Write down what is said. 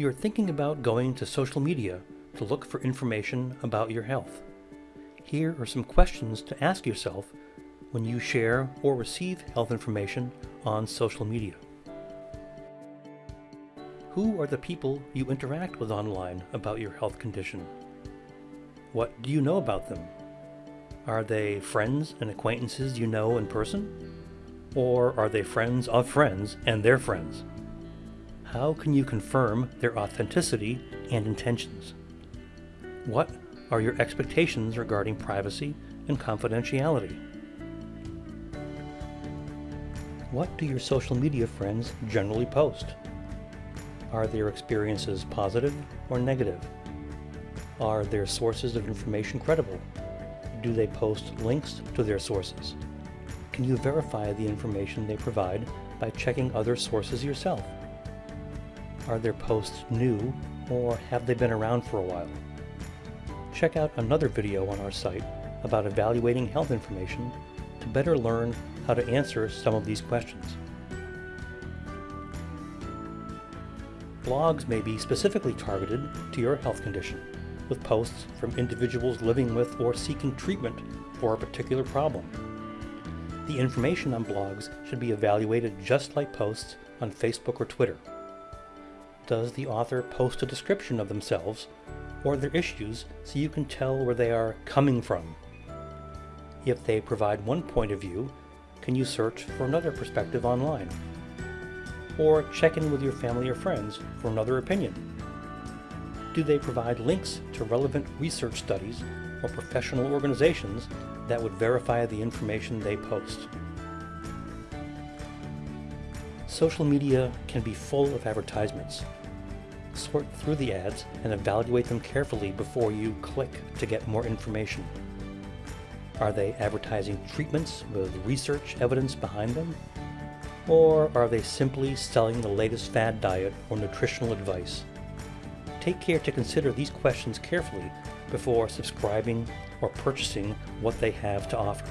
You're thinking about going to social media to look for information about your health. Here are some questions to ask yourself when you share or receive health information on social media. Who are the people you interact with online about your health condition? What do you know about them? Are they friends and acquaintances you know in person? Or are they friends of friends and their friends? How can you confirm their authenticity and intentions? What are your expectations regarding privacy and confidentiality? What do your social media friends generally post? Are their experiences positive or negative? Are their sources of information credible? Do they post links to their sources? Can you verify the information they provide by checking other sources yourself? Are their posts new or have they been around for a while? Check out another video on our site about evaluating health information to better learn how to answer some of these questions. Blogs may be specifically targeted to your health condition, with posts from individuals living with or seeking treatment for a particular problem. The information on blogs should be evaluated just like posts on Facebook or Twitter. Does the author post a description of themselves or their issues so you can tell where they are coming from? If they provide one point of view, can you search for another perspective online? or check in with your family or friends for another opinion. Do they provide links to relevant research studies or professional organizations that would verify the information they post? Social media can be full of advertisements. Sort through the ads and evaluate them carefully before you click to get more information. Are they advertising treatments with research evidence behind them? Or are they simply selling the latest fad diet or nutritional advice? Take care to consider these questions carefully before subscribing or purchasing what they have to offer.